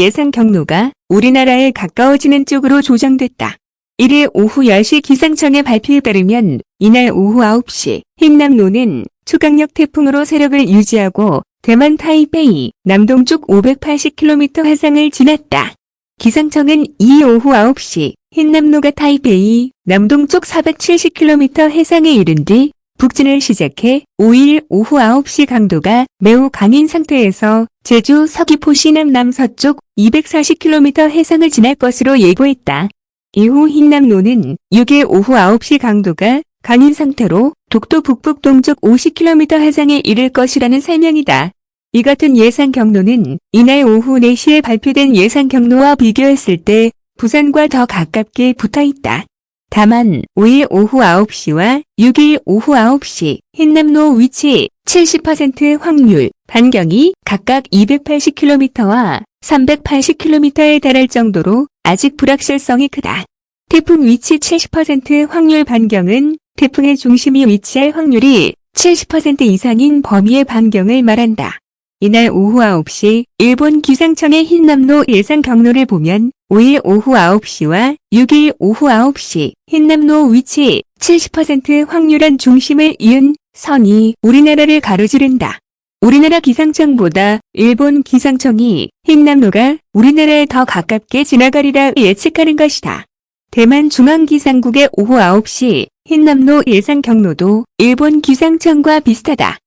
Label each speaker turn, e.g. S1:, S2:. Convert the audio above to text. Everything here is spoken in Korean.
S1: 예상 경로가 우리나라에 가까워지는 쪽으로 조정됐다. 1일 오후 10시 기상청의 발표에 따르면 이날 오후 9시 흰남노는 초강력 태풍으로 세력을 유지하고 대만 타이페이 남동쪽 580km 해상을 지났다. 기상청은 이 오후 9시 흰남노가 타이페이 남동쪽 470km 해상에 이른 뒤 북진을 시작해 5일 오후 9시 강도가 매우 강인 상태에서 제주 서귀포 시 남남 서쪽 240km 해상을 지날 것으로 예고했다. 이후 흰남노는 6일 오후 9시 강도가 강인 상태로 독도 북북 동쪽 50km 해상에 이를 것이라는 설명이다. 이 같은 예상 경로는 이날 오후 4시에 발표된 예상 경로와 비교했을 때 부산과 더 가깝게 붙어 있다. 다만 5일 오후 9시와 6일 오후 9시 흰남로 위치 70% 확률 반경이 각각 280km와 380km에 달할 정도로 아직 불확실성이 크다. 태풍 위치 70% 확률 반경은 태풍의 중심이 위치할 확률이 70% 이상인 범위의 반경을 말한다. 이날 오후 9시 일본 기상청의 흰남로 예상 경로를 보면 5일 오후 9시와 6일 오후 9시 흰남로 위치 70% 확률한 중심을 이은 선이 우리나라를 가로지른다. 우리나라 기상청보다 일본 기상청이 흰남로가 우리나라에 더 가깝게 지나가리라 예측하는 것이다. 대만 중앙기상국의 오후 9시 흰남로 예상 경로도 일본 기상청과 비슷하다.